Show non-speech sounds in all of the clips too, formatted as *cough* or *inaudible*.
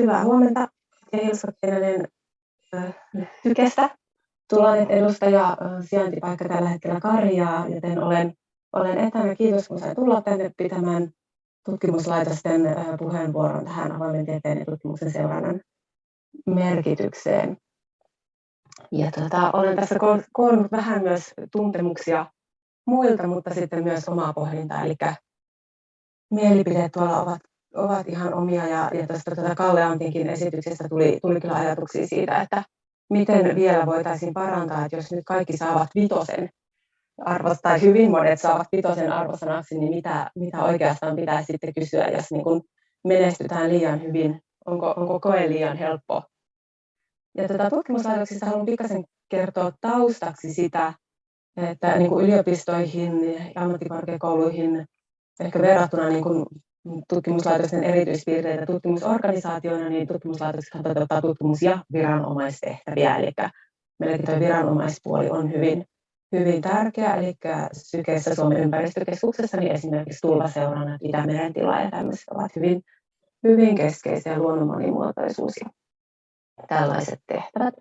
hyvää huomenta. Ja Hilska Pienenen Tykestä. Tulonet edustaja, sijaintipaikka tällä hetkellä Karjaa, joten olen, olen etänä. Kiitos, kun sain tulla tänne pitämään tutkimuslaitosten puheenvuoron tähän avoimen tieteen ja tutkimuksen seurannan merkitykseen. Ja tuota, olen tässä koonnut vähän myös tuntemuksia muilta, mutta sitten myös omaa pohdintaa, eli mielipideet tuolla ovat, ovat ihan omia, ja, ja tuosta tuota Kalle Antinkin esityksestä tuli, tuli kyllä ajatuksia siitä, että miten vielä voitaisiin parantaa, että jos nyt kaikki saavat vitosen arvosta, tai hyvin monet saavat vitosen arvosanaksi, niin mitä, mitä oikeastaan pitää sitten kysyä, jos niin kun menestytään liian hyvin, onko, onko koe liian helppo. Ja tätä tutkimuslaitoksista haluan pikkasen kertoa taustaksi sitä, että niin kuin yliopistoihin ja ammattikorkeakouluihin ehkä verrattuna niin kuin tutkimuslaitosten erityispiirteitä tutkimusorganisaatioina, niin tutkimuslaitokset toteuttaa tutkimus- ja viranomaistehtäviä, eli meilläkin tuo viranomaispuoli on hyvin, hyvin tärkeä, eli Sykeessä Suomen ympäristökeskuksessa niin esimerkiksi tulvaseurannat, Itämeren tila ja tämmöiset ovat hyvin, hyvin keskeisiä luonnon monimuotoisuus ja tällaiset tehtävät.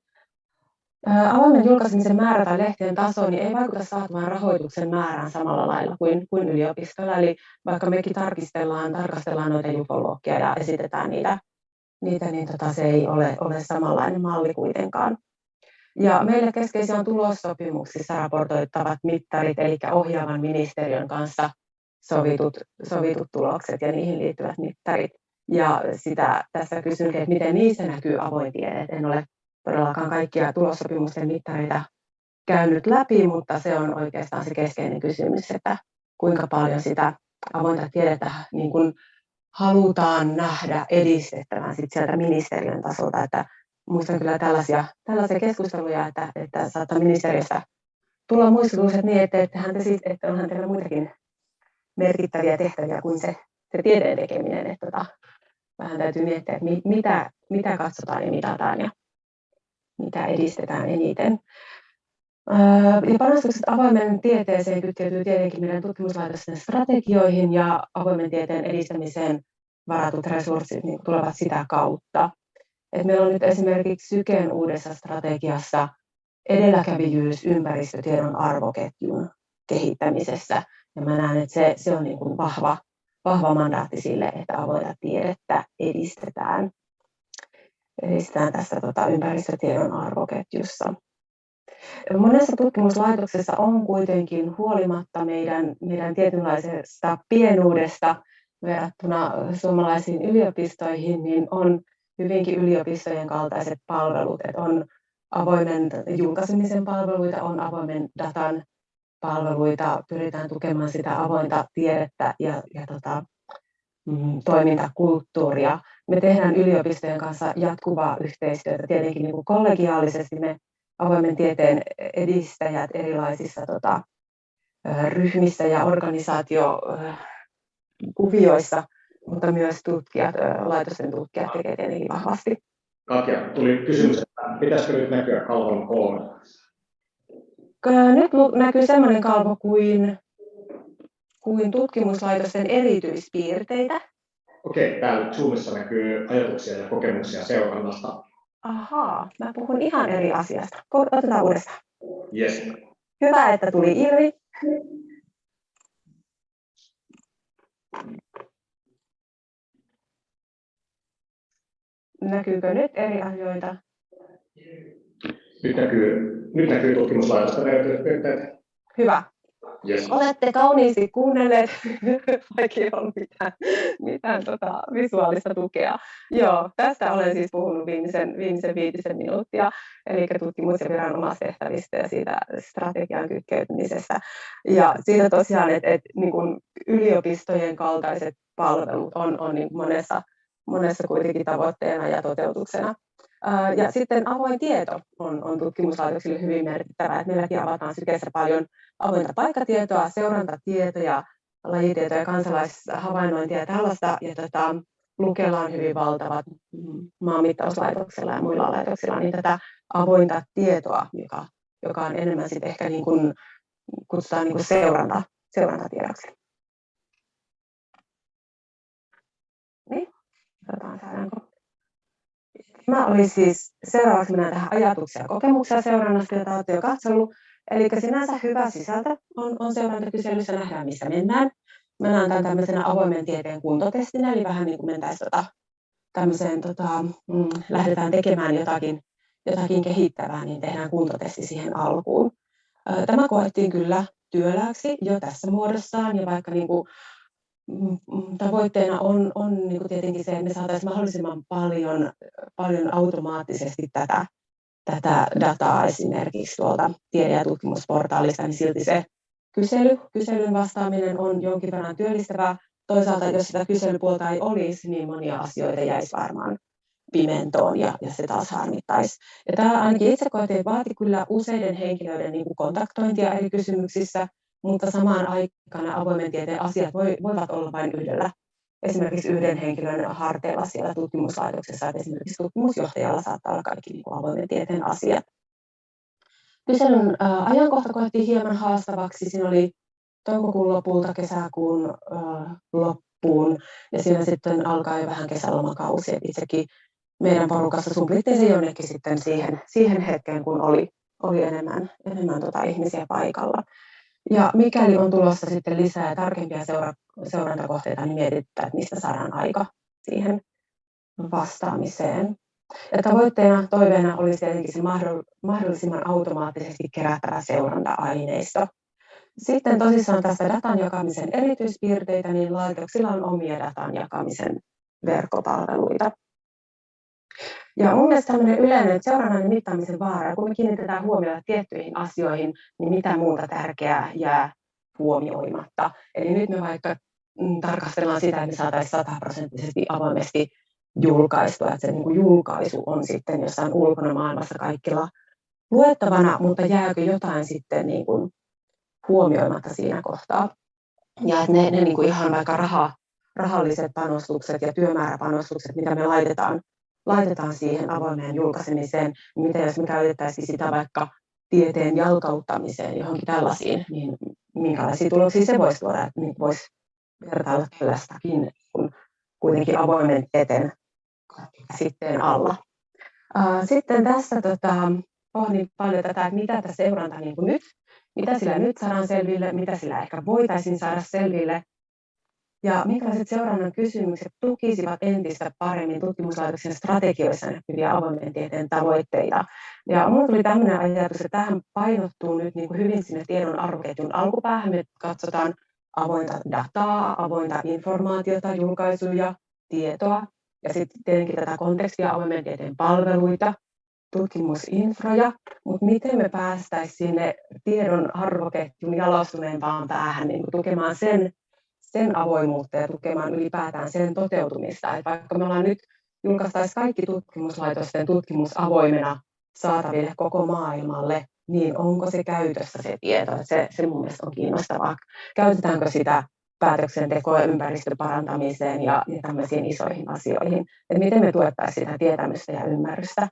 Avoimen julkaisemisen määrä tai lehtien taso niin ei vaikuta saatavan rahoituksen määrään samalla lailla kuin, kuin yliopistolla. Eli vaikka mekin tarkistellaan, tarkastellaan noita jukologia ja esitetään niitä, niitä niin tota, se ei ole, ole samanlainen malli kuitenkaan. Ja meille keskeisiä on tulossopimuksissa raportoittavat mittarit, eli ohjaavan ministeriön kanssa sovitut, sovitut tulokset ja niihin liittyvät mittarit. Ja sitä tässä kysyn, että miten niissä näkyy avoin tiede. En ole todellakaan kaikkia tulossopimusten mittareita käynyt läpi, mutta se on oikeastaan se keskeinen kysymys, että kuinka paljon sitä avointa tiedettä niin kuin halutaan nähdä edistettävän sit sieltä ministeriön tasolta. Että muistan kyllä tällaisia, tällaisia keskusteluja, että, että saattaa ministeriöstä tulla muistutukset niin, että, että, te siis, että onhan teillä muitakin merkittäviä tehtäviä kuin se, se tieteen tekeminen. Että tota, vähän täytyy miettiä, että mitä, mitä katsotaan ja mitataan ja mitä edistetään eniten. Ja panostukset avoimen tieteeseen kytkeytyy tietenkin meidän tutkimuslaitosten strategioihin ja avoimen tieteen edistämiseen varatut resurssit niin tulevat sitä kautta. Et meillä on nyt esimerkiksi Syken uudessa strategiassa edelläkävijyys ympäristötiedon arvoketjun kehittämisessä. Ja mä näen, että se, se on niin kuin vahva, vahva mandaatti sille, että avointa tiedettä edistetään edistetään tässä tota, ympäristötiedon arvoketjussa. Monessa tutkimuslaitoksessa on kuitenkin huolimatta meidän, meidän tietynlaisesta pienuudesta verrattuna suomalaisiin yliopistoihin, niin on hyvinkin yliopistojen kaltaiset palvelut. Että on avoimen julkaisemisen palveluita, on avoimen datan palveluita, pyritään tukemaan sitä avointa tiedettä ja, ja tota, mm, toimintakulttuuria me tehdään yliopistojen kanssa jatkuvaa yhteistyötä, tietenkin niin kuin kollegiaalisesti me avoimen tieteen edistäjät erilaisissa tota, ryhmissä ja organisaatiokuvioissa, mutta myös tutkijat, laitosten tutkijat tekevät tietenkin vahvasti. Katja, tuli kysymys, että pitäisikö nyt näkyä kalvon kolme? Nyt näkyy sellainen kalvo kuin, kuin tutkimuslaitosten erityispiirteitä, Okei, täällä Zoomissa näkyy ajatuksia ja kokemuksia seurannasta. Ahaa, mä puhun ihan eri asiasta. Otetaan uudestaan. Yes. Hyvä, että tuli ilmi. Näkyykö nyt eri asioita? Nyt näkyy, nyt näkyy tutkimuslaitosta Hyvä. Yes. Olette kauniisti kuunnelleet, *laughs* vaikka ei ollut mitään, mitään tota, visuaalista tukea. Joo, tästä olen siis puhunut viimeisen, viimeisen viitisen minuuttia, eli tutkimus- ja viranomaistehtävistä ja siitä strategian kytkeytymisestä. Ja siitä tosiaan, että, että niin yliopistojen kaltaiset palvelut on, on niin monessa, monessa kuitenkin tavoitteena ja toteutuksena. Ja sitten avoin tieto on, on tutkimuslaitoksille hyvin merkittävää, että meilläkin avataan sykeessä paljon avointa paikkatietoa, seurantatietoja, lajitietoja, kansalaishavainnointia ja tällaista. Ja tota, Lukella on hyvin valtavat maanmittauslaitoksella ja muilla laitoksilla niin tätä avointa tietoa, joka, joka on enemmän sitten ehkä niin kuin, kutsutaan niin kuin seuranta, seurantatiedoksi. Niin, katsotaan saadaanko Tämä oli siis, seuraavaksi mennään tähän ajatuksia ja kokemuksia seurannasta, jota olette jo katsellut. Eli sinänsä hyvä sisältö on, on seurantakyselyssä, nähdään missä mennään. Mä näen tämän tämmöisenä avoimen tieteen kuntotestinä, eli vähän niin kuin mentäisiin tota, tämmöiseen, tota, mm, lähdetään tekemään jotakin, jotakin kehittävää, niin tehdään kuntotesti siihen alkuun. Tämä koettiin kyllä työlääksi jo tässä muodossaan, ja vaikka niin kuin, tavoitteena on, on niin kuin tietenkin se, että me saataisiin mahdollisimman paljon, paljon automaattisesti tätä, tätä dataa esimerkiksi tuolta tiede- ja tutkimusportaalista, niin silti se kysely, kyselyn vastaaminen on jonkin verran työllistävää. Toisaalta, jos sitä kyselypuolta ei olisi, niin monia asioita jäisi varmaan pimentoon ja, ja se taas harmittaisi. Ja tämä ainakin itse koettiin, vaati kyllä useiden henkilöiden niin kuin kontaktointia eri kysymyksissä, mutta samaan aikana avoimen tieteen asiat voi, voivat olla vain yhdellä esimerkiksi yhden henkilön harteilla siellä tutkimuslaitoksessa, että esimerkiksi tutkimusjohtajalla saattaa olla kaikki niin kuin avoimen tieteen asiat. Kyselyn ajankohta koettiin hieman haastavaksi. Siinä oli toukokuun lopulta kesäkuun loppuun ja siinä sitten alkaa jo vähän kesälomakausi. Itsekin meidän porukassa sumplittiin se jonnekin sitten siihen, siihen hetkeen, kun oli, oli enemmän, enemmän tota ihmisiä paikalla. Ja mikäli on tulossa sitten lisää tarkempia seura- seurantakohteita, niin mietitään, että mistä saadaan aika siihen vastaamiseen. Ja tavoitteena, toiveena olisi tietenkin se mahdollisimman automaattisesti kerättävä seuranta-aineisto. Sitten tosissaan tästä datan jakamisen erityispiirteitä, niin laitoksilla on omia datan jakamisen verkkopalveluita. Ja mun mielestä tämmöinen yleinen seurannan ja mittaamisen vaara, kun me kiinnitetään huomiota tiettyihin asioihin, niin mitä muuta tärkeää jää huomioimatta. Eli nyt me vaikka mm, tarkastellaan sitä, että me saataisiin sataprosenttisesti avoimesti julkaistua, että se niin kuin julkaisu on sitten jossain ulkona maailmassa kaikilla luettavana, mutta jääkö jotain sitten niin kuin huomioimatta siinä kohtaa. Ja että ne, ne niin kuin ihan vaikka raha, rahalliset panostukset ja työmääräpanostukset, mitä me laitetaan, laitetaan siihen avoimeen julkaisemiseen, niin mitä jos me käytettäisiin sitä vaikka tieteen jalkauttamiseen johonkin tällaisiin, niin minkälaisia tuloksia se voisi tuoda, että voisi vertailla tällaistakin, kun kuitenkin avoimen tieteen sitten alla. Sitten tässä tota, pohdin paljon tätä, että mitä tässä seuranta niin kuin nyt, mitä sillä nyt saadaan selville, mitä sillä ehkä voitaisiin saada selville, ja minkälaiset seurannan kysymykset tukisivat entistä paremmin tutkimuslaitoksen strategioissa näkyviä avoimen tieteen tavoitteita. Ja minulla tuli tämmöinen ajatus, että tähän painottuu nyt niin kuin hyvin sinne tiedon arvoketjun alkupäähän. Me katsotaan avointa dataa, avointa informaatiota, julkaisuja, tietoa, ja sitten tietenkin tätä kontekstia, avoimen tieteen palveluita, tutkimusinfroja, mutta miten me päästäisiin sinne tiedon arvoketjun jalostuneempaan päähän niin tukemaan sen, sen avoimuutta ja tukemaan ylipäätään sen toteutumista. Et vaikka me ollaan nyt julkaistaisiin kaikki tutkimuslaitosten tutkimus avoimena saataville koko maailmalle, niin onko se käytössä se tieto? Se, se mun mielestä on kiinnostavaa. Käytetäänkö sitä päätöksentekoa ympäristön parantamiseen ja, ja tämmöisiin isoihin asioihin. Että miten me tuettaisiin sitä tietämystä ja ymmärrystä.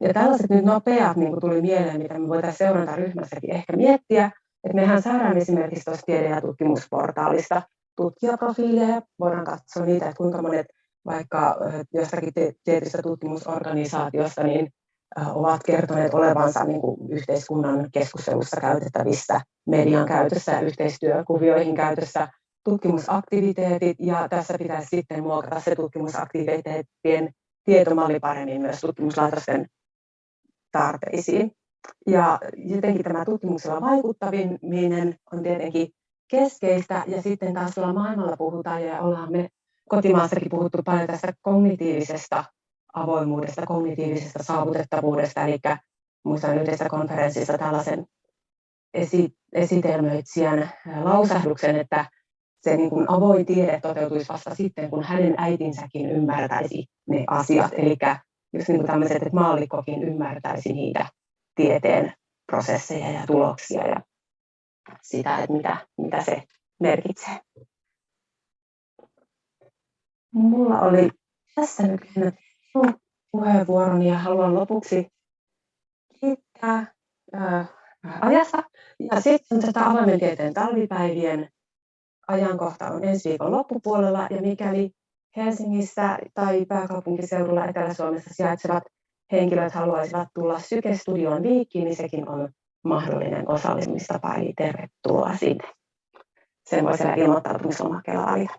Ja tällaiset nyt nopeat niin kuin tuli mieleen, mitä me voitaisiin seurantaryhmässäkin ehkä miettiä, että mehän saadaan esimerkiksi tuosta tiede- ja tutkimusportaalista tutkijaprofiileja, voidaan katsoa niitä, että kuinka monet vaikka jostakin tietystä tutkimusorganisaatiosta niin ovat kertoneet olevansa niin kuin yhteiskunnan keskustelussa käytettävissä, median käytössä yhteistyökuvioihin käytössä tutkimusaktiviteetit ja tässä pitäisi sitten muokata se tutkimusaktiviteettien tietomalli paremmin myös tutkimuslaitosten tarpeisiin. Ja jotenkin tämä tutkimuksella vaikuttaminen on tietenkin keskeistä ja sitten taas tuolla maailmalla puhutaan ja ollaan me kotimaassakin puhuttu paljon tästä kognitiivisesta avoimuudesta, kognitiivisesta saavutettavuudesta, eli muistan yhdessä konferenssissa tällaisen esi- esitelmöitsijän lausahduksen, että se niin kuin avoin tiede toteutuisi vasta sitten, kun hänen äitinsäkin ymmärtäisi ne asiat. Eli just niin kuin tämmöiset, että maallikkokin ymmärtäisi niitä tieteen prosesseja ja tuloksia ja sitä, että mitä, mitä se merkitsee. Mulla oli tässä nyt puheenvuoroni ja haluan lopuksi kiittää ää, ajasta. Ja sitten tätä avoimen tieteen talvipäivien ajankohta on ensi viikon loppupuolella ja mikäli Helsingissä tai pääkaupunkiseudulla Etelä-Suomessa sijaitsevat henkilöt haluaisivat tulla Syke-studioon viikkiin, niin sekin on mahdollinen osallistumistapa, eli tervetuloa sinne. Sen voi siellä ilmoittautumislomakkeella valita.